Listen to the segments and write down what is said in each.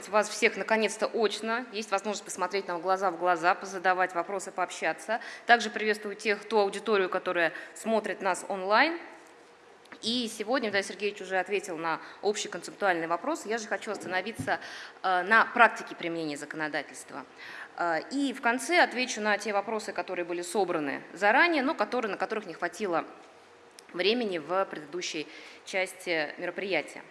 приветствовать вас всех наконец-то очно. Есть возможность посмотреть нам глаза в глаза, позадавать вопросы, пообщаться. Также приветствую тех, ту аудиторию, которая смотрит нас онлайн. И сегодня Виталий Сергеевич уже ответил на общий концептуальный вопрос. Я же хочу остановиться э, на практике применения законодательства. Э, и в конце отвечу на те вопросы, которые были собраны заранее, но которые, на которых не хватило времени в предыдущей части мероприятия.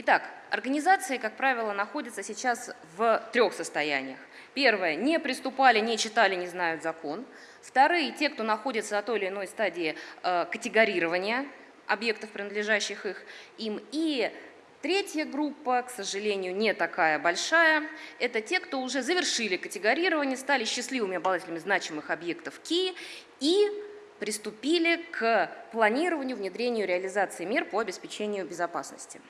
Итак, организации, как правило, находятся сейчас в трех состояниях. Первое – не приступали, не читали, не знают закон. Вторые – те, кто находится на той или иной стадии э, категорирования объектов, принадлежащих их, им. И третья группа, к сожалению, не такая большая, это те, кто уже завершили категорирование, стали счастливыми обладателями значимых объектов КИ и приступили к планированию, внедрению, реализации мер по обеспечению безопасности.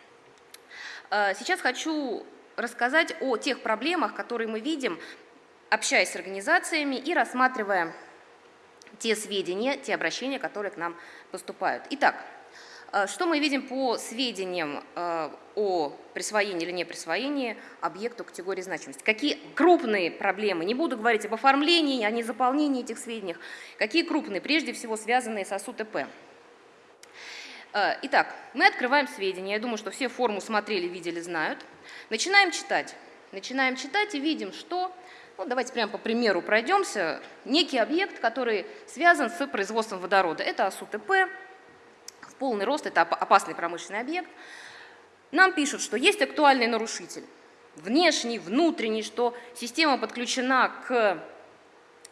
Э, сейчас хочу рассказать о тех проблемах, которые мы видим, общаясь с организациями и рассматривая те сведения, те обращения, которые к нам поступают. Итак, э, что мы видим по сведениям э, о присвоении или не присвоении объекту категории значимости? Какие крупные проблемы, не буду говорить об оформлении, о незаполнении этих сведений, какие крупные, прежде всего связанные с АСУ-ТП? Э, итак, мы открываем сведения. Я думаю, что все форму смотрели, видели, знают. Начинаем читать. Начинаем читать и видим, что, ну, давайте прямо по примеру пройдемся, некий объект, который связан с производством водорода. Это АСУТП, в полный рост, это опасный промышленный объект. Нам пишут, что есть актуальный нарушитель, внешний, внутренний, что система подключена к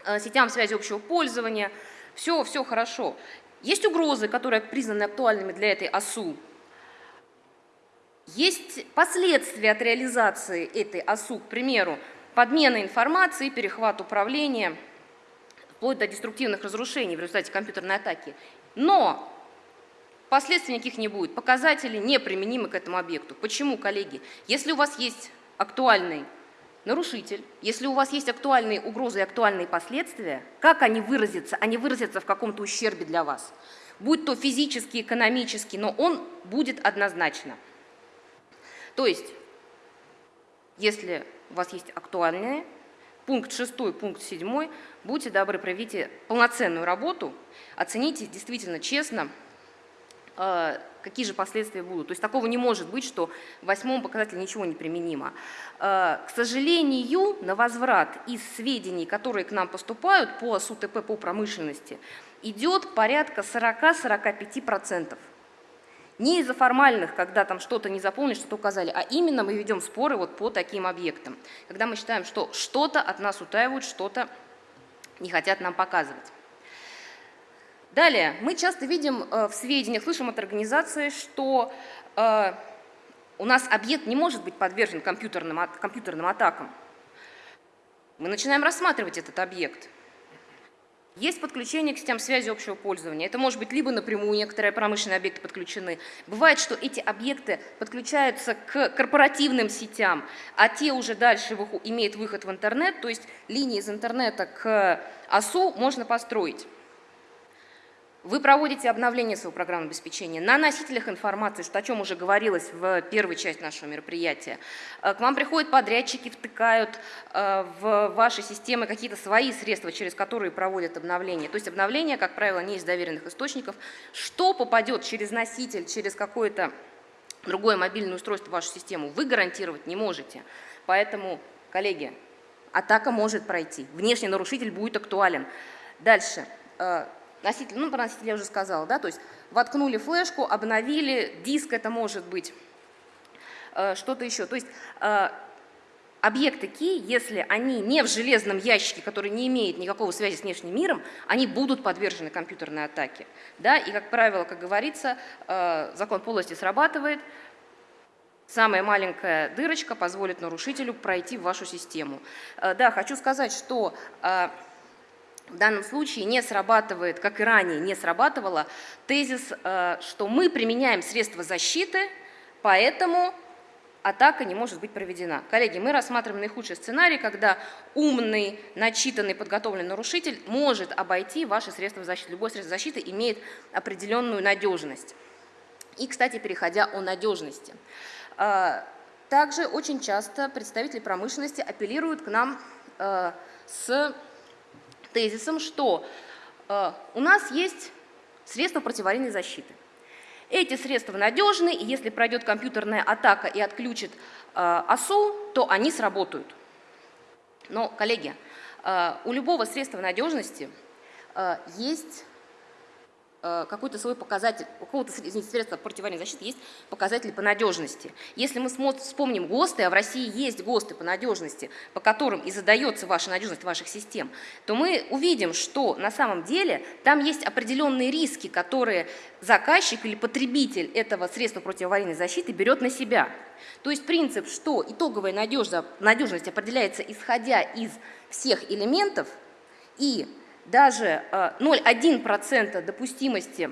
э, сетям связи общего пользования, все, все хорошо. Есть угрозы, которые признаны актуальными для этой ОСУ. Есть последствия от реализации этой ОСУ, к примеру, подмена информации, перехват управления, вплоть до деструктивных разрушений в результате компьютерной атаки. Но последствий никаких не будет, показатели неприменимы к этому объекту. Почему, коллеги? Если у вас есть актуальный нарушитель, если у вас есть актуальные угрозы и актуальные последствия, как они выразятся? Они выразятся в каком-то ущербе для вас. Будь то физический, экономический, но он будет однозначно. То есть, если у вас есть актуальные, пункт 6, пункт 7, будьте добры, проведите полноценную работу, оцените действительно честно, э, какие же последствия будут. То есть такого не может быть, что в восьмом показателе ничего не применимо. Э, к сожалению, на возврат из сведений, которые к нам поступают по СУТП по промышленности, идет порядка 40-45%. Не из-за формальных, когда там что-то не заполнили, что-то указали, а именно мы ведем споры вот по таким объектам, когда мы считаем, что что-то от нас утаивают, что-то не хотят нам показывать. Далее, мы часто видим э, в сведениях, слышим от организации, что э, у нас объект не может быть подвержен компьютерным, компьютерным атакам. Мы начинаем рассматривать этот объект. Есть подключение к системам связи общего пользования. Это может быть либо напрямую некоторые промышленные объекты подключены. Бывает, что эти объекты подключаются к корпоративным сетям, а те уже дальше имеют выход в интернет, то есть линии из интернета к АСУ можно построить. Вы проводите обновление своего программного обеспечения на носителях информации, что о чем уже говорилось в первой части нашего мероприятия. Э, к вам приходят подрядчики, втыкают э, в ваши системы какие-то свои средства, через которые проводят обновление. То есть обновление, как правило, не из доверенных источников. Что попадет через носитель, через какое-то другое мобильное устройство в вашу систему, вы гарантировать не можете. Поэтому, коллеги, атака может пройти. Внешний нарушитель будет актуален. Дальше э, Носитель, ну, про носитель я уже сказала, да, то есть воткнули флешку, обновили, диск это может быть, э, что-то еще. То есть э, объекты key, если они не в железном ящике, который не имеет никакого связи с внешним миром, они будут подвержены компьютерной атаке. Да? И, как правило, как говорится, э, закон полости срабатывает, самая маленькая дырочка позволит нарушителю пройти в вашу систему. Да, хочу сказать, что в данном случае не срабатывает, как и ранее не срабатывало, тезис, э, что мы применяем средства защиты, поэтому атака не может быть проведена. Коллеги, мы рассматриваем наихудший сценарий, когда умный, начитанный, подготовленный нарушитель может обойти ваши средства защиты. Любое средство защиты имеет определенную надежность. И, кстати, переходя о надежности. Э, также очень часто представители промышленности апеллируют к нам э, с тезисом, что э, у нас есть средства противоаварийной защиты. Эти средства надежны, и если пройдет компьютерная атака и отключит э, ОСУ, то они сработают. Но, коллеги, э, у любого средства надежности э, есть какой-то свой показатель, у какого-то средства противоаварийной защиты есть показатели по надежности. Если мы вспомним ГОСТы, а в России есть ГОСТы по надежности, по которым и задается ваша надежность ваших систем, то мы увидим, что на самом деле там есть определенные риски, которые заказчик или потребитель этого средства противоаварийной защиты берет на себя. То есть принцип, что итоговая надежность определяется исходя из всех элементов и даже 0,1% э, допустимости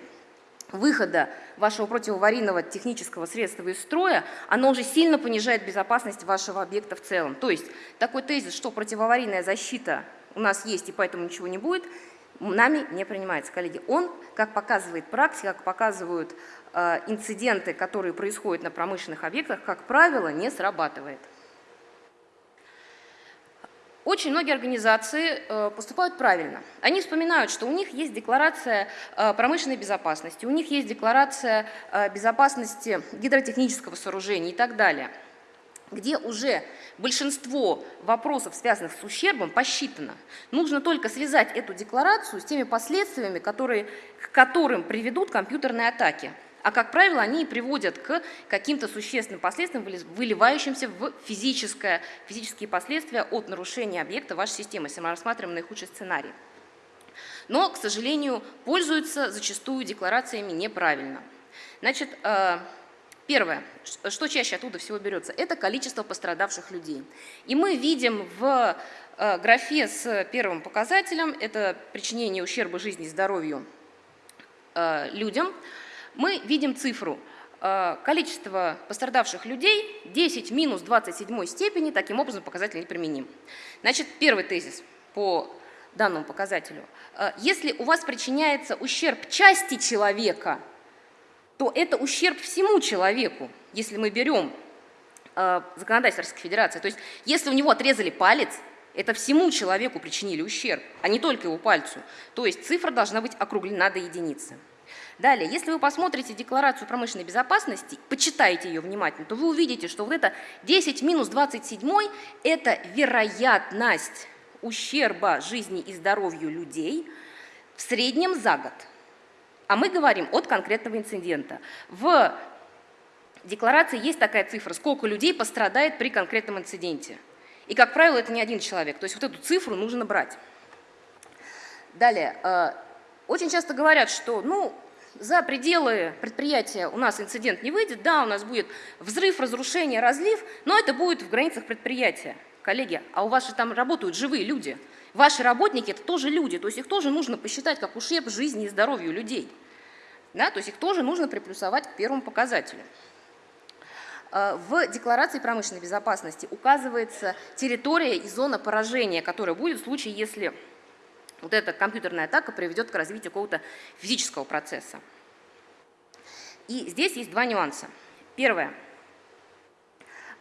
выхода вашего противоаварийного технического средства из строя, оно уже сильно понижает безопасность вашего объекта в целом. То есть такой тезис, что противоаварийная защита у нас есть и поэтому ничего не будет, нами не принимается, коллеги. Он, как показывает практика, как показывают э, инциденты, которые происходят на промышленных объектах, как правило, не срабатывает. Очень многие организации э, поступают правильно. Они вспоминают, что у них есть декларация э, промышленной безопасности, у них есть декларация э, безопасности гидротехнического сооружения и так далее, где уже большинство вопросов, связанных с ущербом, посчитано. Нужно только связать эту декларацию с теми последствиями, которые, к которым приведут компьютерные атаки а как правило они приводят к каким-то существенным последствиям, выливающимся в физическое, физические последствия от нарушения объекта вашей системы, если мы рассматриваем наихудший сценарий. Но, к сожалению, пользуются зачастую декларациями неправильно. Значит, э, Первое, что чаще оттуда всего берется, это количество пострадавших людей. И мы видим в э, графе с первым показателем, это причинение ущерба жизни и здоровью э, людям, мы видим цифру. Э, количество пострадавших людей 10 минус 27 степени, таким образом показатель неприменим. Значит, первый тезис по данному показателю. Э, если у вас причиняется ущерб части человека, то это ущерб всему человеку, если мы берем э, законодательство Российской Федерации. То есть если у него отрезали палец, это всему человеку причинили ущерб, а не только его пальцу. То есть цифра должна быть округлена до единицы. Далее, если вы посмотрите декларацию промышленной безопасности, почитаете ее внимательно, то вы увидите, что вот это 10 минус 27 – это вероятность ущерба жизни и здоровью людей в среднем за год. А мы говорим от конкретного инцидента. В декларации есть такая цифра, сколько людей пострадает при конкретном инциденте. И, как правило, это не один человек. То есть вот эту цифру нужно брать. Далее, э, очень часто говорят, что ну, за пределы предприятия у нас инцидент не выйдет, да, у нас будет взрыв, разрушение, разлив, но это будет в границах предприятия. Коллеги, а у вас же там работают живые люди. Ваши работники – это тоже люди, то есть их тоже нужно посчитать как ущерб жизни и здоровью людей. Да, то есть их тоже нужно приплюсовать к первому показателю. А, в декларации промышленной безопасности указывается территория и зона поражения, которая будет в случае, если вот эта компьютерная атака приведет к развитию какого-то физического процесса. И здесь есть два нюанса. Первое.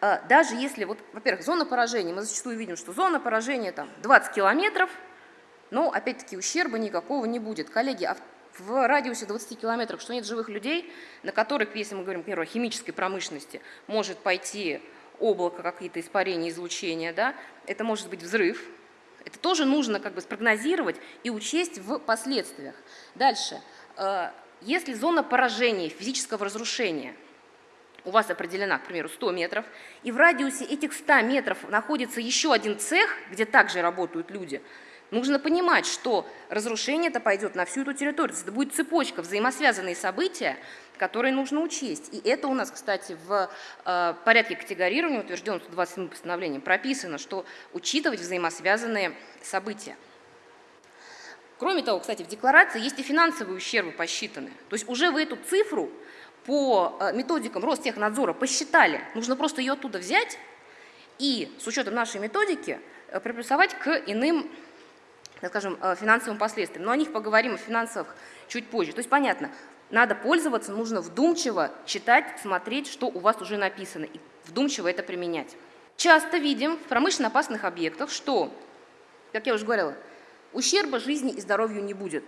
А, даже если, вот, во-первых, зона поражения, мы зачастую видим, что зона поражения там 20 километров, но опять-таки ущерба никакого не будет. Коллеги, а в радиусе 20 километров, что нет живых людей, на которых, если мы говорим, например, о химической промышленности, может пойти облако, какие-то испарения, излучения, да, это может быть взрыв, это тоже нужно как бы спрогнозировать и учесть в последствиях. Дальше. Э, если зона поражения, физического разрушения у вас определена, к примеру, 100 метров, и в радиусе этих 100 метров находится еще один цех, где также работают люди, нужно понимать, что разрушение это пойдет на всю эту территорию. Это будет цепочка, взаимосвязанные события, которые нужно учесть. И это у нас, кстати, в э, порядке категорирования, утвержденном 127 постановлением, прописано, что учитывать взаимосвязанные события. Кроме того, кстати, в декларации есть и финансовые ущербы посчитаны. То есть уже вы эту цифру по э, методикам Ростехнадзора посчитали. Нужно просто ее оттуда взять и с учетом нашей методики э, приплюсовать к иным скажем, финансовым последствиям. Но о них поговорим, о финансовых чуть позже. То есть понятно, надо пользоваться, нужно вдумчиво читать, смотреть, что у вас уже написано, и вдумчиво это применять. Часто видим в промышленно опасных объектах, что, как я уже говорила, ущерба жизни и здоровью не будет.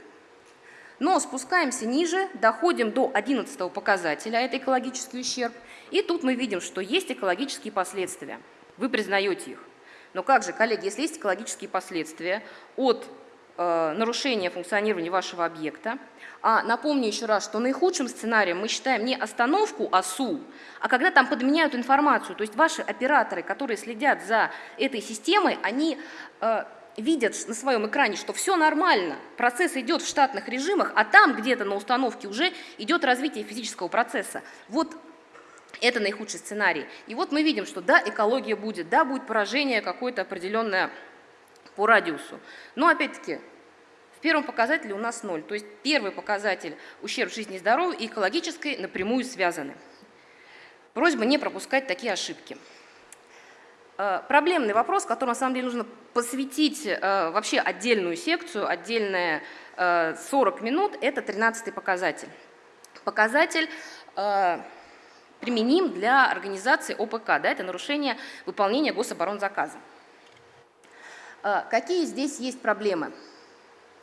Но спускаемся ниже, доходим до 11 показателя, это экологический ущерб, и тут мы видим, что есть экологические последствия. Вы признаете их. Но как же, коллеги, если есть экологические последствия от э, нарушения функционирования вашего объекта, а напомню еще раз, что наихудшим сценарием мы считаем не остановку ОСУ, а когда там подменяют информацию, то есть ваши операторы, которые следят за этой системой, они э, видят на своем экране, что все нормально, процесс идет в штатных режимах, а там где-то на установке уже идет развитие физического процесса. Вот это наихудший сценарий. И вот мы видим, что да, экология будет, да, будет поражение какое-то определенное по радиусу. Но опять-таки, в первом показателе у нас ноль. То есть первый показатель ущерб жизни и здоровью и экологической напрямую связаны. Просьба не пропускать такие ошибки. Э, проблемный вопрос, который на самом деле нужно посвятить э, вообще отдельную секцию, отдельные 40 минут, это 13 показатель. Показатель применим для организации ОПК, да, это нарушение выполнения гособоронзаказа. Какие здесь есть проблемы?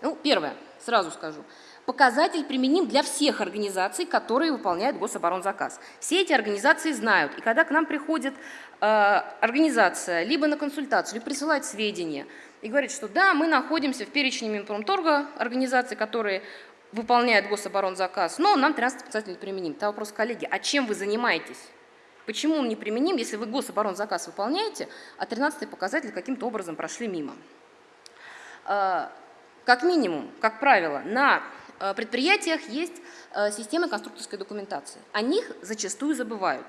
Ну, первое, сразу скажу. Показатель применим для всех организаций, которые выполняют гособоронзаказ. Все эти организации знают, и когда к нам приходит э, организация либо на консультацию, либо присылает сведения, и говорит, что да, мы находимся в перечне Минпромторга организаций, которые выполняют гособоронзаказ, но нам 13 показателей применим. Это вопрос, коллеги, а чем вы занимаетесь? Почему он не применим, если вы гособоронзаказ выполняете, а 13 показатели каким-то образом прошли мимо? Э, как минимум, как правило, на Э, предприятиях есть э, системы конструкторской документации. О них зачастую забывают.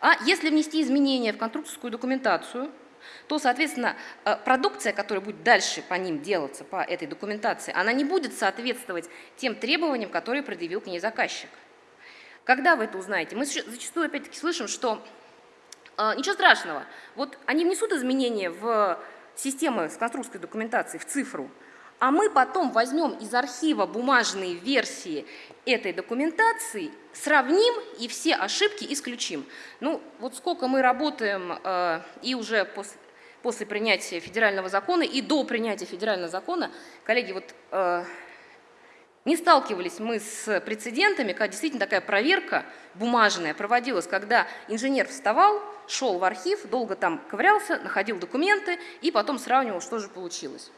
А если внести изменения в конструкторскую документацию, то, соответственно, продукция, которая будет дальше по ним делаться, по этой документации, она не будет соответствовать тем требованиям, которые предъявил к ней заказчик. Когда вы это узнаете? Мы зачастую опять-таки слышим, что э, ничего страшного, вот они внесут изменения в системы с конструкторской документацией, в цифру, а мы потом возьмем из архива бумажные версии этой документации, сравним и все ошибки исключим. Ну, вот сколько мы работаем э, и уже после, после принятия федерального закона, и до принятия федерального закона, коллеги, вот э, не сталкивались мы с прецедентами, когда действительно такая проверка бумажная проводилась, когда инженер вставал, шел в архив, долго там ковырялся, находил документы и потом сравнивал, что же получилось.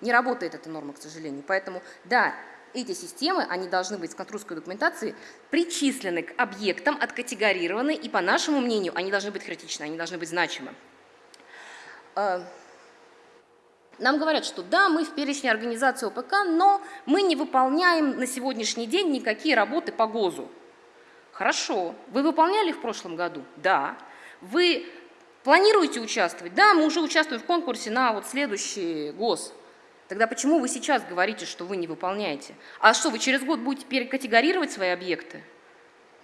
Не работает эта норма, к сожалению. Поэтому, да, эти системы, они должны быть в контрольской документации причислены к объектам, откатегорированы, и, по нашему мнению, они должны быть критичны, они должны быть значимы. Нам говорят, что да, мы в перечне организации ОПК, но мы не выполняем на сегодняшний день никакие работы по ГОЗу. Хорошо. Вы выполняли в прошлом году? Да. Вы планируете участвовать? Да, мы уже участвуем в конкурсе на вот следующий ГОЗ. Тогда почему вы сейчас говорите, что вы не выполняете? А что, вы через год будете перекатегорировать свои объекты?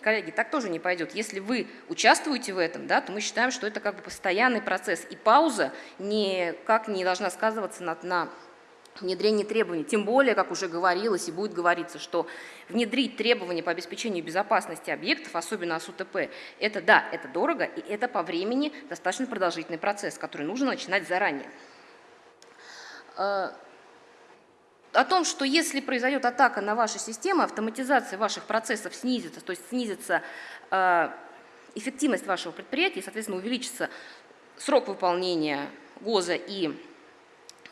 Коллеги, так тоже не пойдет. Если вы участвуете в этом, да, то мы считаем, что это как бы постоянный процесс. И пауза никак не должна сказываться на, на внедрении требований. Тем более, как уже говорилось и будет говориться, что внедрить требования по обеспечению безопасности объектов, особенно АСУТП, это да, это дорого, и это по времени достаточно продолжительный процесс, который нужно начинать заранее. О том, что если произойдет атака на ваши системы, автоматизация ваших процессов снизится, то есть снизится э, эффективность вашего предприятия, и, соответственно, увеличится срок выполнения ГОЗа и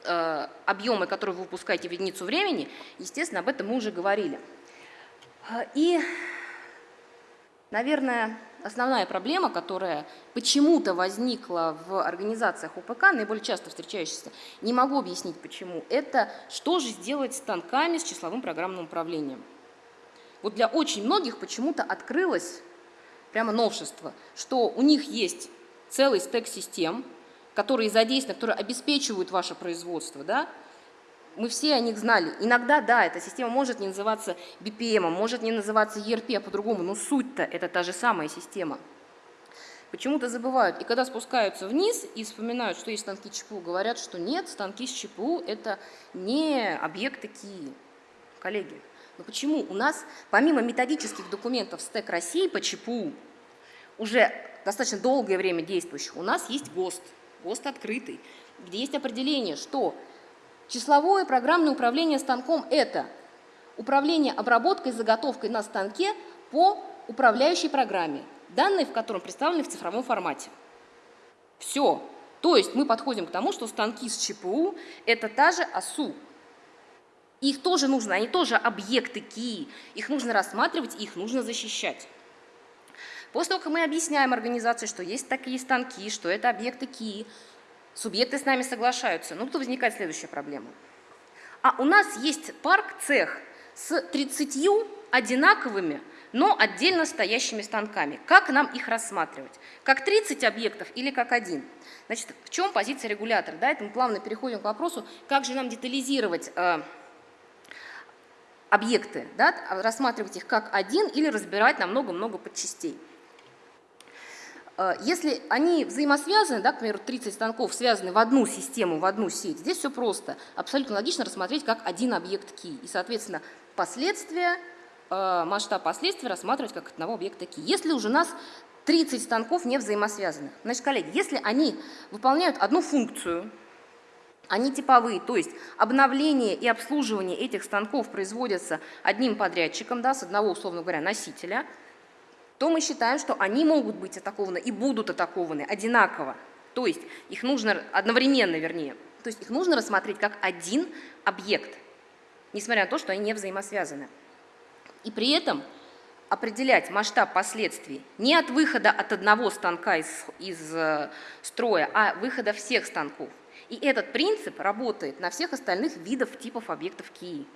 э, объемы, которые вы выпускаете в единицу времени, естественно, об этом мы уже говорили. Э, и, наверное, основная проблема, которая почему-то возникла в организациях УПК, наиболее часто встречающаяся, не могу объяснить почему, это что же сделать с станками с числовым программным управлением. Вот для очень многих почему-то открылось прямо новшество, что у них есть целый стек систем, которые задействованы, которые обеспечивают ваше производство, да, мы все о них знали. Иногда, да, эта система может не называться BPM, может не называться ERP, а по-другому, но суть-то это та же самая система. Почему-то забывают. И когда спускаются вниз и вспоминают, что есть станки ЧПУ, говорят, что нет, станки с ЧПУ – это не объекты КИИ. Коллеги, Но почему? У нас, помимо методических документов СТЭК России по ЧПУ, уже достаточно долгое время действующих, у нас есть ГОСТ, ГОСТ открытый, где есть определение, что числовое программное управление станком – это управление обработкой, заготовкой на станке по управляющей программе, данные в котором представлены в цифровом формате. Все. То есть мы подходим к тому, что станки с ЧПУ – это та же АСУ. Их тоже нужно, они тоже объекты КИИ. Их нужно рассматривать, их нужно защищать. После того, как мы объясняем организации, что есть такие станки, что это объекты КИИ, субъекты с нами соглашаются. Ну, то возникает следующая проблема. А у нас есть парк, цех с 30 одинаковыми, но отдельно стоящими станками. Как нам их рассматривать? Как 30 объектов или как один? Значит, в чем позиция регулятора? Да, это мы плавно переходим к вопросу, как же нам детализировать э, объекты, да, рассматривать их как один или разбирать на много-много подчастей. Э, если они взаимосвязаны, да, к примеру, 30 станков связаны в одну систему, в одну сеть, здесь все просто. Абсолютно логично рассмотреть как один объект ки. И, соответственно, последствия, э, масштаб последствий рассматривать как одного объекта ки. Если уже у нас 30 станков не взаимосвязанных, значит, коллеги, если они выполняют одну функцию, они типовые, то есть обновление и обслуживание этих станков производятся одним подрядчиком, да, с одного, условно говоря, носителя – то мы считаем, что они могут быть атакованы и будут атакованы одинаково. То есть их нужно одновременно, вернее, то есть их нужно рассмотреть как один объект, несмотря на то, что они не взаимосвязаны. И при этом определять масштаб последствий не от выхода от одного станка из, из э, строя, а выхода всех станков. И этот принцип работает на всех остальных видов типов объектов КИИ.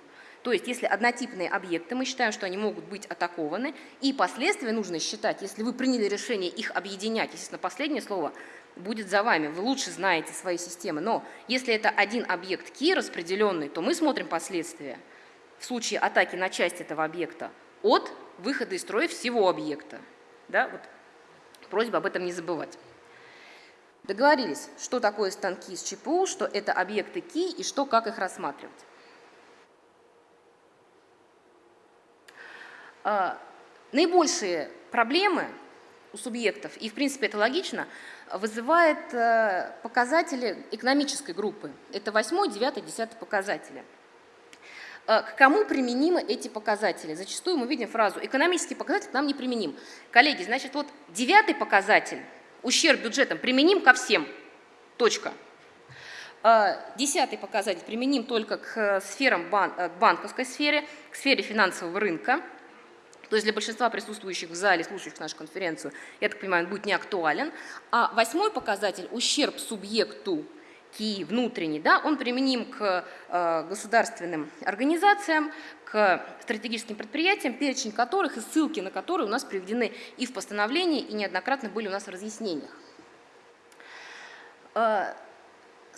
То есть, если однотипные объекты, мы считаем, что они могут быть атакованы, и последствия нужно считать, если вы приняли решение их объединять, естественно, последнее слово будет за вами, вы лучше знаете свои системы, но если это один объект ки распределенный, то мы смотрим последствия в случае атаки на часть этого объекта от выхода из строя всего объекта. Да? Вот. Просьба об этом не забывать. Договорились, что такое станки с ЧПУ, что это объекты ки и что, как их рассматривать. Наибольшие проблемы у субъектов, и в принципе это логично, вызывает э, показатели экономической группы. Это 8, 9, 10 показатели. Э, к кому применимы эти показатели? Зачастую мы видим фразу «экономический показатель к нам не применим». Коллеги, значит, вот девятый показатель, ущерб бюджетом, применим ко всем. Точка. Э, десятый показатель применим только к сферам, к банковской сфере, к сфере финансового рынка – то есть для большинства присутствующих в зале, слушающих нашу конференцию, я так понимаю, он будет не актуален. А восьмой показатель – ущерб субъекту КИ внутренний, да, он применим к э, государственным организациям, к стратегическим предприятиям, перечень которых и ссылки на которые у нас приведены и в постановлении, и неоднократно были у нас в разъяснениях.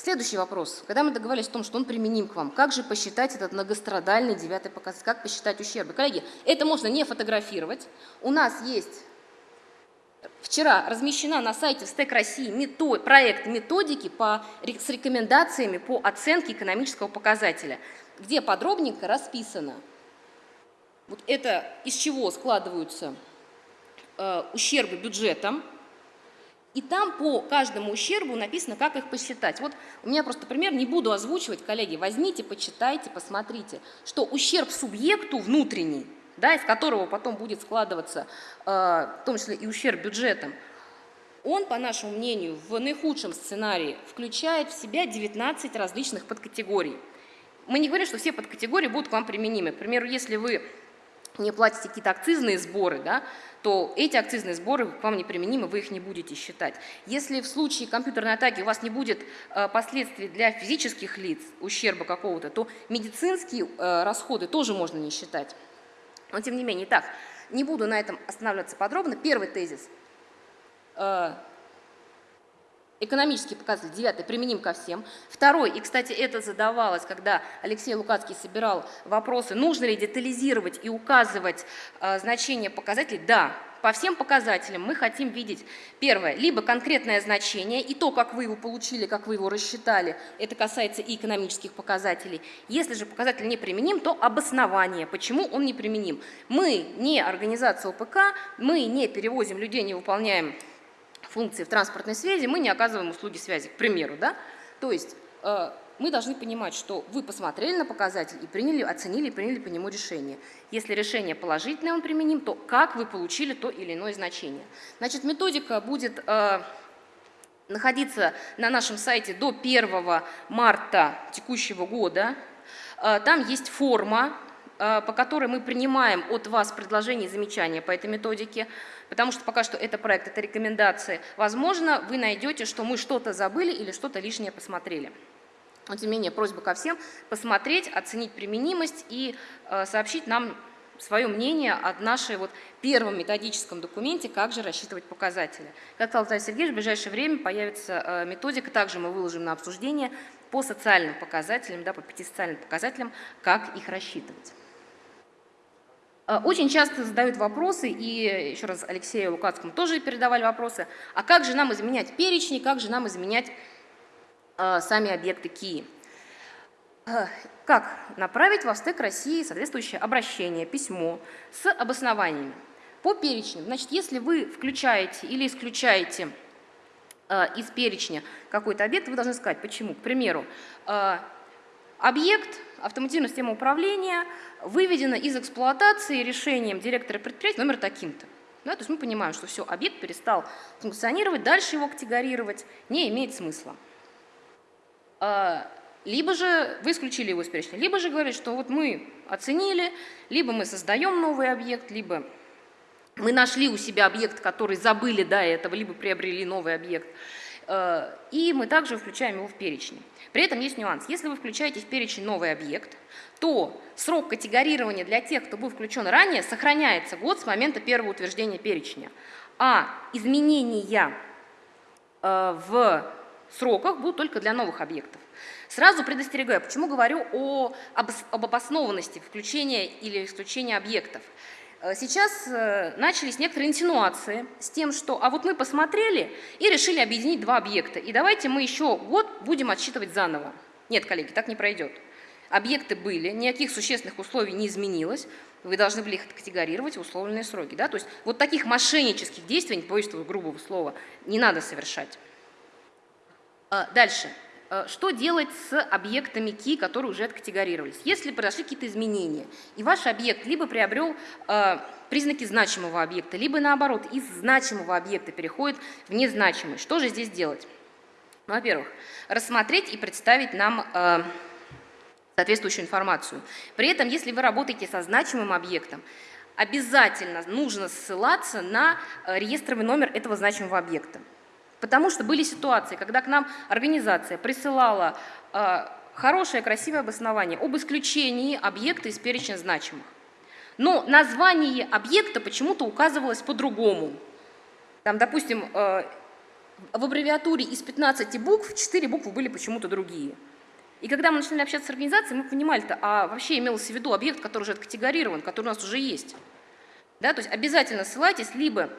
Следующий вопрос. Когда мы договорились о том, что он применим к вам, как же посчитать этот многострадальный девятый показатель, как посчитать ущербы? Коллеги, это можно не фотографировать. У нас есть вчера размещена на сайте СТЭК России метод, проект методики по, с рекомендациями по оценке экономического показателя, где подробненько расписано, вот это из чего складываются э, ущербы бюджетом, и там по каждому ущербу написано, как их посчитать. Вот у меня просто пример, не буду озвучивать, коллеги, возьмите, почитайте, посмотрите, что ущерб субъекту внутренний, да, из которого потом будет складываться, э, в том числе и ущерб бюджетом, он, по нашему мнению, в наихудшем сценарии включает в себя 19 различных подкатегорий. Мы не говорим, что все подкатегории будут к вам применимы. К примеру, если вы не платите какие-то акцизные сборы, да, то эти акцизные сборы к вам неприменимы, вы их не будете считать. Если в случае компьютерной атаки у вас не будет э, последствий для физических лиц, ущерба какого-то, то медицинские э, расходы тоже можно не считать. Но тем не менее, так, не буду на этом останавливаться подробно. Первый тезис э, – Экономический показатель девятый применим ко всем. Второй, и, кстати, это задавалось, когда Алексей Лукацкий собирал вопросы, нужно ли детализировать и указывать э, значение показателей. Да, по всем показателям мы хотим видеть, первое, либо конкретное значение и то, как вы его получили, как вы его рассчитали, это касается и экономических показателей. Если же показатель не применим, то обоснование, почему он не применим. Мы не организация ОПК, мы не перевозим людей, не выполняем функции в транспортной связи, мы не оказываем услуги связи, к примеру. Да? То есть э, мы должны понимать, что вы посмотрели на показатель и приняли, оценили и приняли по нему решение. Если решение положительное, он применим, то как вы получили то или иное значение. Значит, методика будет э, находиться на нашем сайте до 1 марта текущего года. Э, там есть форма, э, по которой мы принимаем от вас предложения и замечания по этой методике, потому что пока что это проект, это рекомендации. Возможно, вы найдете, что мы что-то забыли или что-то лишнее посмотрели. Но, тем не менее, просьба ко всем посмотреть, оценить применимость и э, сообщить нам свое мнение о нашей вот первом методическом документе, как же рассчитывать показатели. Как сказал Виталий Сергеевич, в ближайшее время появится э, методика, также мы выложим на обсуждение по социальным показателям, да, по пяти социальным показателям, как их рассчитывать. Э, очень часто задают вопросы, и еще раз Алексею Лукацкому тоже передавали вопросы, а как же нам изменять перечни, как же нам изменять Э, сами объекты КИИ. Э, как направить в стек России соответствующее обращение, письмо с обоснованиями? По перечню. Значит, если вы включаете или исключаете э, из перечня какой-то объект, вы должны сказать, почему. К примеру, объект автоматизированной системы управления выведено из эксплуатации решением директора предприятия номер таким-то. Да, то есть мы понимаем, что все, объект перестал функционировать, дальше его категорировать не имеет смысла. А, либо же вы исключили его из перечня, либо же говорит, что вот мы оценили, либо мы создаем новый объект, либо мы нашли у себя объект, который забыли до этого, либо приобрели новый объект, и мы также включаем его в перечень. При этом есть нюанс. Если вы включаете в перечень новый объект, то срок категорирования для тех, кто был включен ранее, сохраняется год с момента первого утверждения перечня. А изменения а, в сроках будут только для новых объектов. Сразу предостерегаю, почему говорю о, об, об обоснованности включения или исключения объектов. Э, сейчас э, начались некоторые инсинуации с тем, что а вот мы посмотрели и решили объединить два объекта, и давайте мы еще год будем отсчитывать заново. Нет, коллеги, так не пройдет. Объекты были, никаких существенных условий не изменилось, вы должны были их категорировать в условленные сроки. Да? То есть вот таких мошеннических действий, не грубого слова, не надо совершать. А, дальше. А, что делать с объектами ки, которые уже откатегорировались? Если произошли какие-то изменения, и ваш объект либо приобрел а, признаки значимого объекта, либо наоборот, из значимого объекта переходит в незначимый, что же здесь делать? Ну, во-первых, рассмотреть и представить нам соответствующую информацию. При этом, если вы работаете со значимым объектом, обязательно нужно ссылаться на реестровый номер этого значимого объекта. Потому что были ситуации, когда к нам организация присылала э, хорошее, красивое обоснование об исключении объекта из перечня значимых. Но название объекта почему-то указывалось по-другому. Там, допустим, э, в аббревиатуре из 15 букв 4 буквы были почему-то другие. И когда мы начали общаться с организацией, мы понимали-то, а вообще имелось в виду объект, который уже откатегорирован, который у нас уже есть. Да, то есть обязательно ссылайтесь либо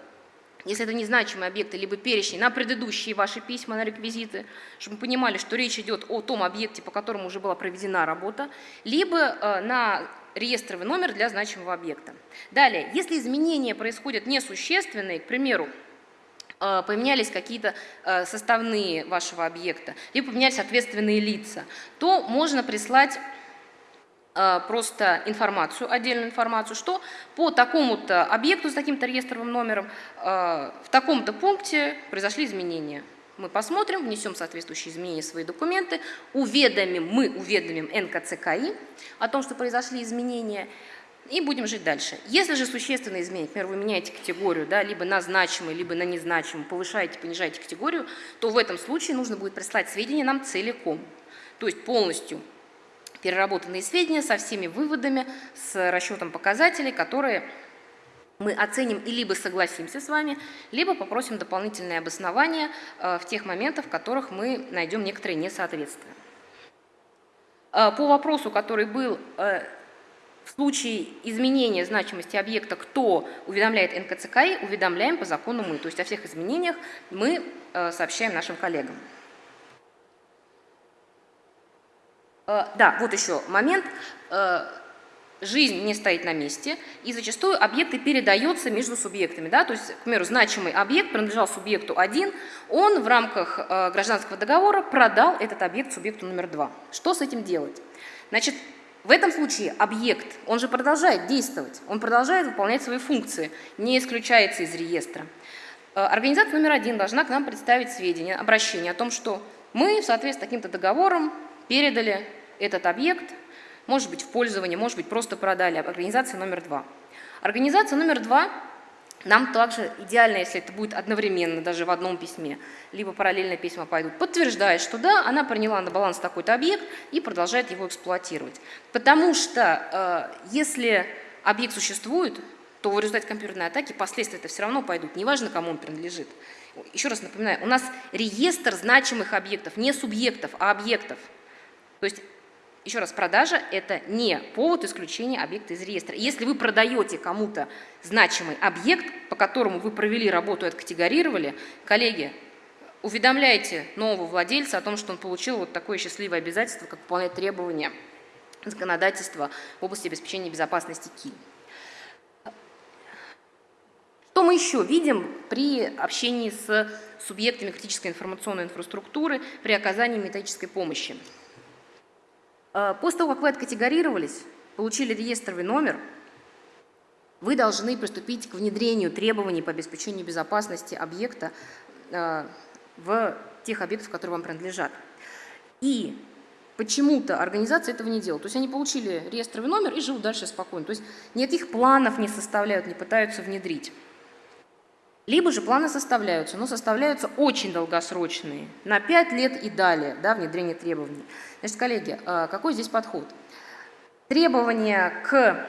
если это незначимые объекты, либо перечни, на предыдущие ваши письма, на реквизиты, чтобы мы понимали, что речь идет о том объекте, по которому уже была проведена работа, либо э, на реестровый номер для значимого объекта. Далее, если изменения происходят несущественные, к примеру, э, поменялись какие-то э, составные вашего объекта, либо поменялись ответственные лица, то можно прислать просто информацию, отдельную информацию, что по такому-то объекту с таким-то реестровым номером э, в таком-то пункте произошли изменения. Мы посмотрим, внесем соответствующие изменения в свои документы, уведомим, мы уведомим НКЦКИ о том, что произошли изменения, и будем жить дальше. Если же существенные изменения, например, вы меняете категорию, да, либо на значимый, либо на незначимый, повышаете, понижаете категорию, то в этом случае нужно будет прислать сведения нам целиком, то есть полностью переработанные сведения со всеми выводами, с расчетом показателей, которые мы оценим и либо согласимся с вами, либо попросим дополнительные обоснования э, в тех моментах, в которых мы найдем некоторые несоответствия. Э, по вопросу, который был, э, В случае изменения значимости объекта, кто уведомляет НКЦКИ, уведомляем по закону мы. То есть о всех изменениях мы сообщаем нашим коллегам. Э, да, вот еще момент. Э, жизнь не стоит на месте, и зачастую объекты передаются между субъектами. Да? То есть, к примеру, значимый объект принадлежал субъекту 1, он в рамках э, гражданского договора продал этот объект субъекту номер 2. Что с этим делать? Значит, в этом случае объект, он же продолжает действовать, он продолжает выполнять свои функции, не исключается из реестра. Э, организация номер один должна к нам представить сведения, обращение о том, что мы в соответствии с таким-то договором передали этот объект может быть в пользовании, может быть просто продали. Организация номер два. Организация номер два нам также идеально, если это будет одновременно, даже в одном письме, либо параллельно письма пойдут, подтверждает, что да, она приняла на баланс такой-то объект и продолжает его эксплуатировать. Потому что э, если объект существует, то в результате компьютерной атаки последствия это все равно пойдут, неважно, кому он принадлежит. Еще раз напоминаю, у нас реестр значимых объектов, не субъектов, а объектов. То есть еще раз, продажа – это не повод исключения объекта из реестра. Если вы продаете кому-то значимый объект, по которому вы провели работу и откатегорировали, коллеги, уведомляйте нового владельца о том, что он получил вот такое счастливое обязательство, как выполнять требования законодательства в области обеспечения безопасности КИ. Что мы еще видим при общении с субъектами критической информационной инфраструктуры при оказании методической помощи? Э, после того, как вы откатегорировались, получили реестровый номер, вы должны приступить к внедрению требований по обеспечению безопасности объекта э, в тех объектах, которые вам принадлежат. И почему-то организация этого не делает. То есть они получили реестровый номер и живут дальше спокойно. То есть никаких планов не составляют, не пытаются внедрить. Либо же планы составляются, но составляются очень долгосрочные, на 5 лет и далее, да, внедрение требований. Значит, коллеги, а, какой здесь подход? Требования к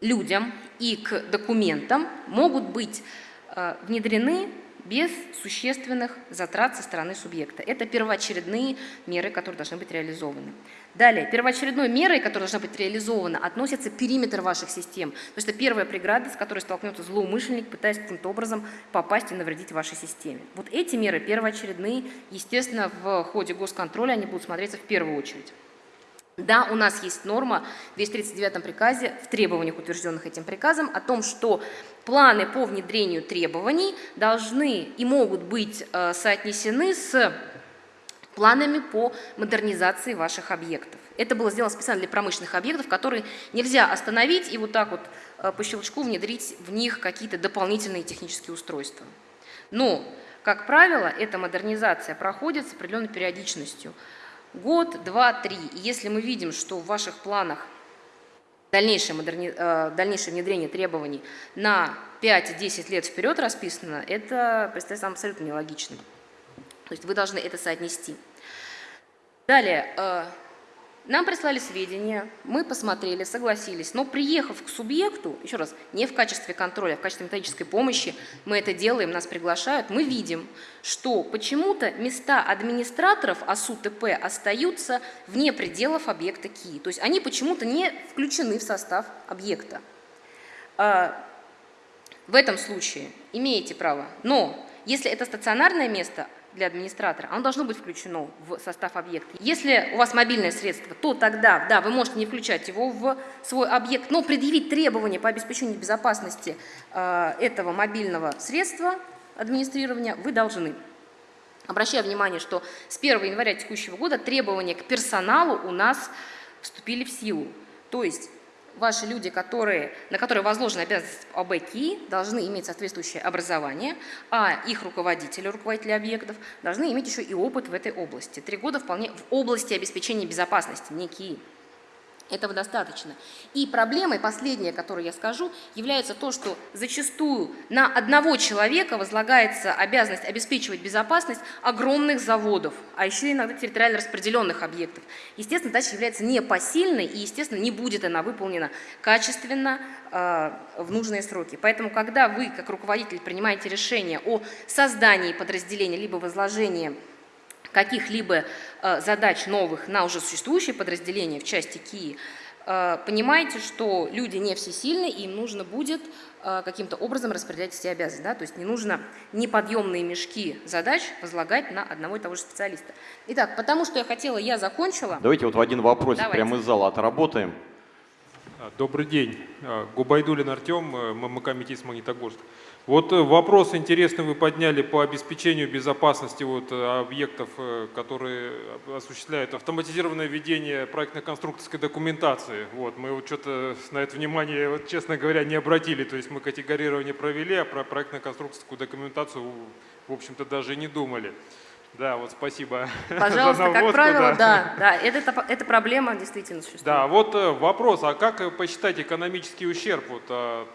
людям и к документам могут быть а, внедрены без существенных затрат со стороны субъекта. Это первоочередные меры, которые должны быть реализованы. Далее, первоочередной мерой, которая должна быть реализована, относится периметр ваших систем. То есть это первая преграда, с которой столкнется злоумышленник, пытаясь каким-то образом попасть и навредить вашей системе. Вот эти меры первоочередные, естественно, в ходе госконтроля они будут смотреться в первую очередь. Да, у нас есть норма в 239 приказе, в требованиях, утвержденных этим приказом, о том, что планы по внедрению требований должны и могут быть э, соотнесены с планами по модернизации ваших объектов. Это было сделано специально для промышленных объектов, которые нельзя остановить и вот так вот э, по щелчку внедрить в них какие-то дополнительные технические устройства. Но, как правило, эта модернизация проходит с определенной периодичностью – год, два, три. И если мы видим, что в ваших планах дальнейшее, модерни... Э, дальнейшее внедрение требований на 5-10 лет вперед расписано, это представляется абсолютно нелогичным. То есть вы должны это соотнести. Далее, э, нам прислали сведения, мы посмотрели, согласились, но приехав к субъекту, еще раз, не в качестве контроля, а в качестве методической помощи, мы это делаем, нас приглашают, мы видим, что почему-то места администраторов АСУ ТП остаются вне пределов объекта КИ. То есть они почему-то не включены в состав объекта. А, в этом случае имеете право, но если это стационарное место, для администратора, оно должно быть включено в состав объекта. Если у вас мобильное средство, то тогда, да, вы можете не включать его в свой объект, но предъявить требования по обеспечению безопасности э, этого мобильного средства администрирования вы должны. Обращаю внимание, что с 1 января текущего года требования к персоналу у нас вступили в силу. То есть ваши люди, которые, на которые возложена обязанность ОБКИ, должны иметь соответствующее образование, а их руководители, руководители объектов, должны иметь еще и опыт в этой области. Три года вполне в области обеспечения безопасности, не КИИ. Этого достаточно. И проблемой, последняя, которую я скажу, является то, что зачастую на одного человека возлагается обязанность обеспечивать безопасность огромных заводов, а еще иногда территориально распределенных объектов. Естественно, задача является непосильной и, естественно, не будет она выполнена качественно э, в нужные сроки. Поэтому, когда вы, как руководитель, принимаете решение о создании подразделения либо возложении каких-либо э, задач новых на уже существующие подразделения в части КИИ, э, понимайте, что люди не всесильны, и им нужно будет э, каким-то образом распределять все обязанности. Да? То есть не нужно неподъемные мешки задач возлагать на одного и того же специалиста. Итак, потому что я хотела, я закончила. Давайте вот в один вопрос прямо из зала отработаем. А, Добрый день. А, Губайдулин Артем, ММК «Метис Магнитогорск». Вот э, вопрос интересный вы подняли по обеспечению безопасности вот э, объектов, э, которые осуществляют автоматизированное ведение проектно-конструкторской документации. Вот, мы вот что-то на это внимание, вот, честно говоря, не обратили. То есть мы категорирование провели, а про проектно-конструкторскую документацию, в общем-то, даже не думали. Да, вот спасибо. Пожалуйста, как наводку, правило, да, да, это, это проблема действительно существует. Да, вот вопрос, а как посчитать экономический ущерб вот от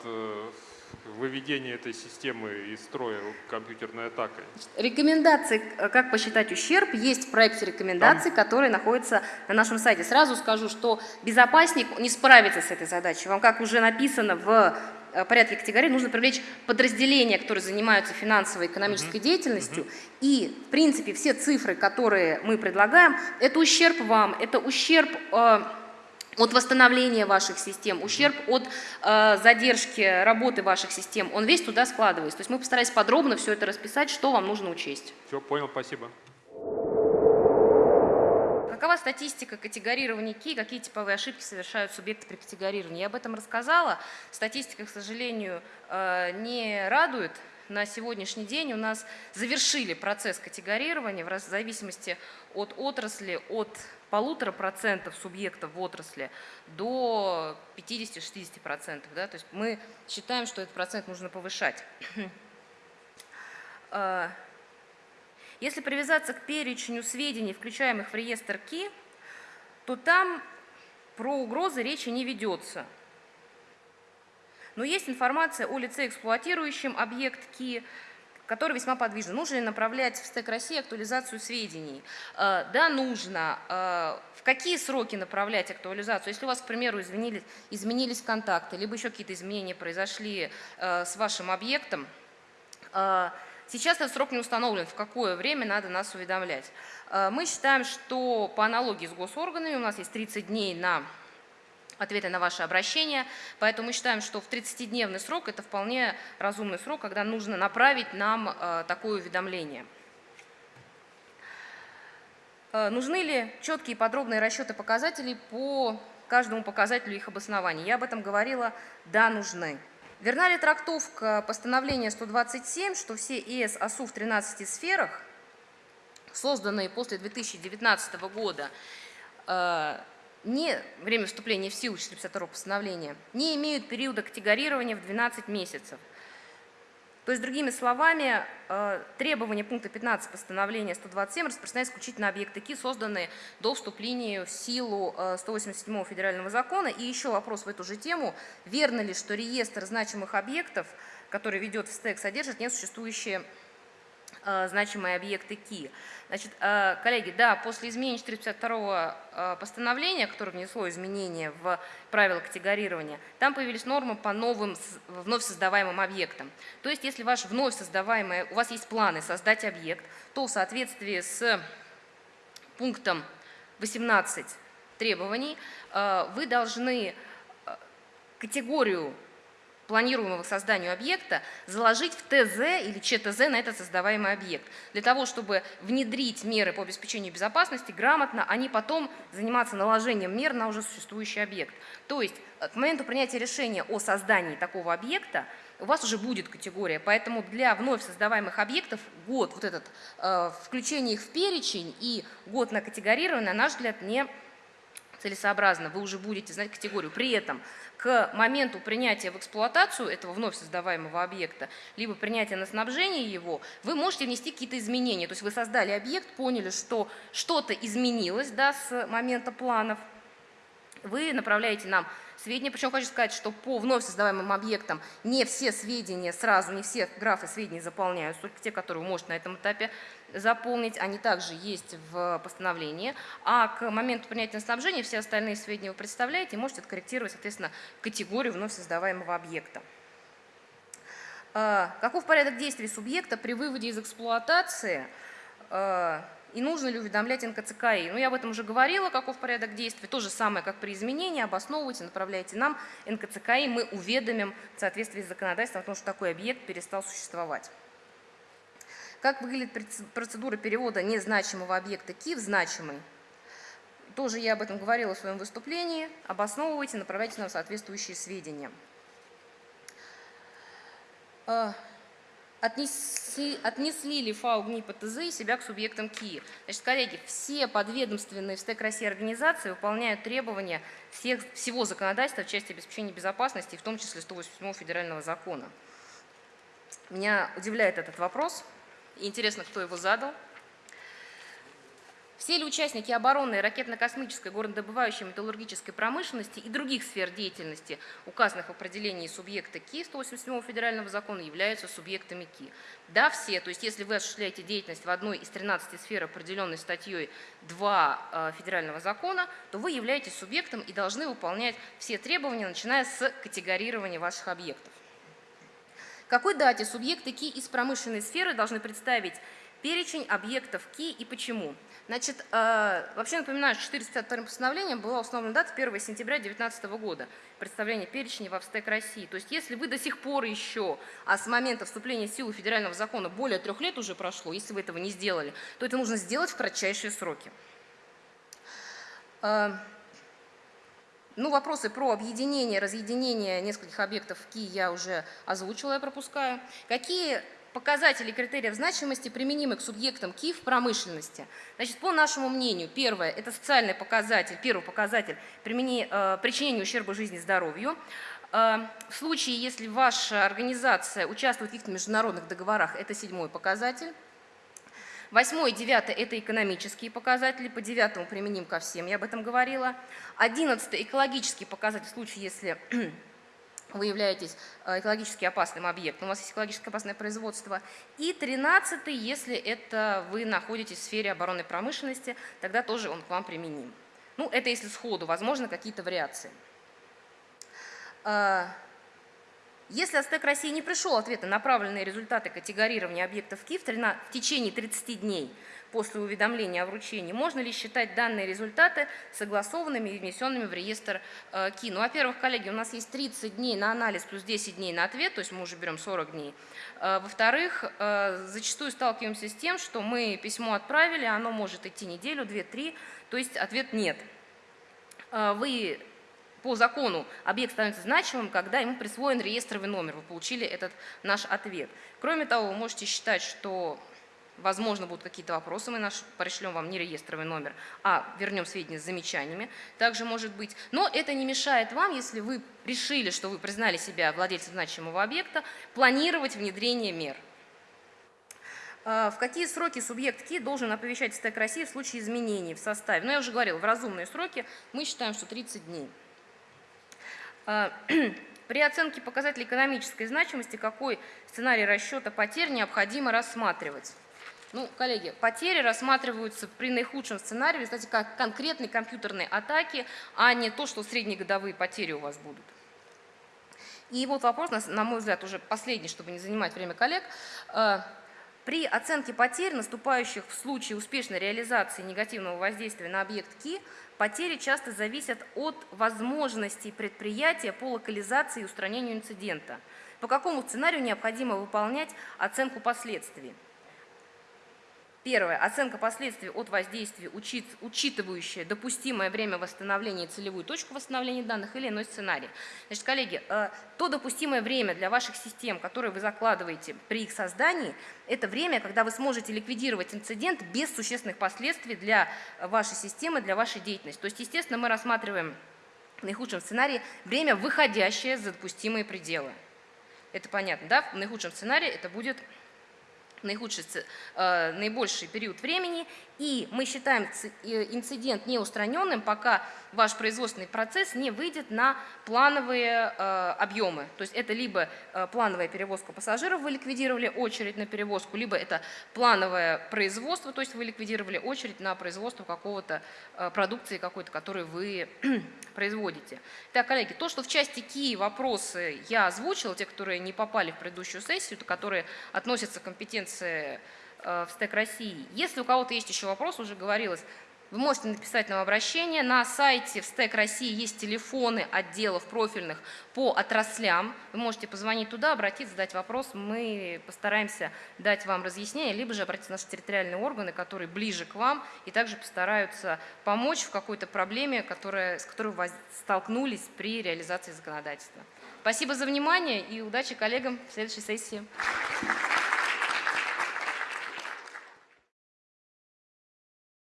выведения этой системы из строя компьютерной атакой? Рекомендации, э, как посчитать ущерб, есть в проекте рекомендаций, который находится на нашем сайте. Сразу скажу, что безопасник не справится с этой задачей. Вам, как уже написано в э, порядке категории, нужно привлечь подразделения, которые занимаются финансовой и экономической деятельностью. И, в принципе, все цифры, которые мы предлагаем, это ущерб вам, это ущерб... э, от восстановления ваших систем, ущерб от э, задержки работы ваших систем, он весь туда складывается. То есть мы постарались подробно все это расписать, что вам нужно учесть. Все, понял, спасибо. Какова статистика категорирования КИ, какие типовые ошибки совершают субъекты при категорировании? Я об этом рассказала. Статистика, к сожалению, э, не радует. На сегодняшний день у нас завершили процесс категорирования в зависимости от отрасли, от полутора процентов субъектов в отрасли до 50-60 процентов. Да? То есть мы считаем, что этот процент нужно повышать. Э, Если привязаться к перечню сведений, включаемых в реестр КИ, то там про угрозы речи не ведется. Но есть информация о лице, эксплуатирующем объект КИ, который весьма подвижен. Нужно ли направлять в стек России актуализацию сведений? Э, Да, нужно. Э, В какие сроки направлять актуализацию? Если у вас, к примеру, изменились, изменились контакты, либо еще какие-то изменения произошли э, с вашим объектом, Сейчас этот срок не установлен, в какое время надо нас уведомлять. Мы считаем, что по аналогии с госорганами у нас есть 30 дней на ответы на ваши обращения, поэтому мы считаем, что в 30-дневный срок это вполне разумный срок, когда нужно направить нам э, такое уведомление. Э, Нужны ли четкие подробные расчеты показателей по каждому показателю их обоснования? Я об этом говорила, да, нужны. Верна ли трактовка постановления 127, что все ИС АСУ в 13 сферах, созданные после 2019 года, э, не время вступления в силу 452 постановления, не имеют периода категорирования в 12 месяцев? То есть, другими словами, э, требования пункта 15 постановления 127 распространяются исключительно на объекты КИ, созданные до вступления в силу э, 187 федерального закона. И еще вопрос в эту же тему. Верно ли, что реестр значимых объектов, который ведет в стек, содержит несуществующие э, значимые объекты КИ. Значит, э, коллеги, да, после изменения 452 э, постановления, которое внесло изменения в правила категорирования, там появились нормы по новым вновь создаваемым объектам. То есть, если ваш вновь создаваемый, у вас есть планы создать объект, то в соответствии с пунктом 18 требований э, вы должны э, категорию планируемого созданию объекта заложить в ТЗ или ЧТЗ на этот создаваемый объект. Для того, чтобы внедрить меры по обеспечению безопасности грамотно, а не потом заниматься наложением мер на уже существующий объект. То есть э, к моменту принятия решения о создании такого объекта у вас уже будет категория, поэтому для вновь создаваемых объектов год, вот этот, э, включение их в перечень и год на категорирование, на наш взгляд, не целесообразно, вы уже будете знать категорию. При этом к моменту принятия в эксплуатацию этого вновь создаваемого объекта, либо принятия на снабжение его, вы можете внести какие-то изменения. То есть вы создали объект, поняли, что что-то изменилось да, с момента планов, вы направляете нам сведения. Причем хочу сказать, что по вновь создаваемым объектам не все сведения сразу, не все графы сведений заполняются, только те, которые вы можете на этом этапе заполнить, они также есть в постановлении. А к моменту принятия на снабжение все остальные сведения вы представляете и можете откорректировать, соответственно, категорию вновь создаваемого объекта. А, Каков порядок действий субъекта при выводе из эксплуатации? А, и нужно ли уведомлять НКЦКИ. Ну, я об этом уже говорила, каков порядок действий. То же самое, как при изменении, обосновывайте, направляйте нам, НКЦКИ, мы уведомим в соответствии с законодательством о том, что такой объект перестал существовать. Как выглядит процедура перевода незначимого объекта КИ в значимый? Тоже я об этом говорила в своем выступлении. Обосновывайте, направляйте нам соответствующие сведения. А, отнесли, отнесли ли ФАУ ГНИ ПТЗ и себя к субъектам КИ. Значит, коллеги, все подведомственные в СТЭК России организации выполняют требования всех, всего законодательства в части обеспечения безопасности, в том числе 187 федерального закона. Меня удивляет этот вопрос. Интересно, кто его задал. Все ли участники оборонной, ракетно-космической, горнодобывающей, металлургической промышленности и других сфер деятельности, указанных в определении субъекта КИ 187 федерального закона, являются субъектами КИ? Да, все. То есть если вы осуществляете деятельность в одной из 13 сфер, определенной статьей 2 э, федерального закона, то вы являетесь субъектом и должны выполнять все требования, начиная с категорирования ваших объектов. Какой дате субъекты КИ из промышленной сферы должны представить перечень объектов КИ и почему? Значит, э, вообще напоминаю, что 452 постановлением была установлена дата 1 сентября 2019 года, представление перечня в Австек России. То есть если вы до сих пор еще, а с момента вступления в силу федерального закона более трех лет уже прошло, если вы этого не сделали, то это нужно сделать в кратчайшие сроки. Ну, вопросы про объединение, разъединение нескольких объектов в КИ я уже озвучила, я пропускаю. Какие показатели критериев значимости применимы к субъектам КИ в промышленности. Значит, по нашему мнению, первое – это социальный показатель, первый показатель примени, э, причинения ущерба жизни и здоровью. Э, в случае, если ваша организация участвует в каких-то международных договорах, это седьмой показатель. Восьмой и девятый – это экономические показатели, по девятому применим ко всем, я об этом говорила. Одиннадцатый – экологический показатель, в случае, если вы являетесь э, экологически опасным объектом, у вас есть экологически опасное производство. И тринадцатый, если это вы находитесь в сфере оборонной промышленности, тогда тоже он к вам применим. Ну, это если сходу, возможно, какие-то вариации. Если Астек России не пришел ответ на направленные результаты категорирования объектов КИ в течение 30 дней после уведомления о вручении, можно ли считать данные результаты согласованными и внесенными в реестр э, КИ? Ну, во-первых, коллеги, у нас есть 30 дней на анализ плюс 10 дней на ответ, то есть мы уже берем 40 дней. Э, во-вторых, э, зачастую сталкиваемся с тем, что мы письмо отправили, оно может идти неделю, две, три, то есть ответ нет. Вы по закону объект становится значимым, когда ему присвоен реестровый номер. Вы получили этот наш ответ. Кроме того, вы можете считать, что Возможно, будут какие-то вопросы, мы наш, пришлем вам не реестровый номер, а вернем сведения с замечаниями. Также может быть. Но это не мешает вам, если вы решили, что вы признали себя владельцем значимого объекта, планировать внедрение мер. А, в какие сроки субъект КИ должен оповещать СТЭК России в случае изменений в составе? Ну, я уже говорил, в разумные сроки мы считаем, что 30 дней. А, при оценке показателей экономической значимости какой сценарий расчета потерь необходимо рассматривать? Ну, коллеги, потери рассматриваются при наихудшем сценарии, кстати, как конкретные компьютерные атаки, а не то, что среднегодовые потери у вас будут. И вот вопрос, на мой взгляд, уже последний, чтобы не занимать время коллег. Э, при оценке потерь, наступающих в случае успешной реализации негативного воздействия на объект КИ, потери часто зависят от возможностей предприятия по локализации и устранению инцидента. По какому сценарию необходимо выполнять оценку последствий? Первое. Оценка последствий от воздействия, учит, учитывающая допустимое время восстановления и целевую точку восстановления данных или иной сценарий. Значит, коллеги, э, то допустимое время для ваших систем, которые вы закладываете при их создании, это время, когда вы сможете ликвидировать инцидент без существенных последствий для вашей системы, для вашей деятельности. То есть, естественно, мы рассматриваем в наихудшем сценарии время, выходящее за допустимые пределы. Это понятно, да? В наихудшем сценарии это будет наихудший, э, наибольший период времени, и мы считаем э, инцидент неустраненным, пока ваш производственный процесс не выйдет на плановые э, объемы. То есть это либо плановая перевозка пассажиров, вы ликвидировали очередь на перевозку, либо это плановое производство, то есть вы ликвидировали очередь на производство какого-то продукции какой-то, которую вы производите. Так, коллеги, то, что в части КИ вопросы я озвучила, те, которые не попали в предыдущую сессию, которые относятся к компетенции э, в СТЭК России. Если у кого-то есть еще вопрос, уже говорилось, вы можете написать нам обращение. На сайте в СТЭК России есть телефоны отделов профильных по отраслям. Вы можете позвонить туда, обратиться, задать вопрос. Мы постараемся дать вам разъяснение, либо же обратиться в наши территориальные органы, которые ближе к вам и также постараются помочь в какой-то проблеме, которая, с которой вы столкнулись при реализации законодательства. Спасибо за внимание и удачи коллегам в следующей сессии.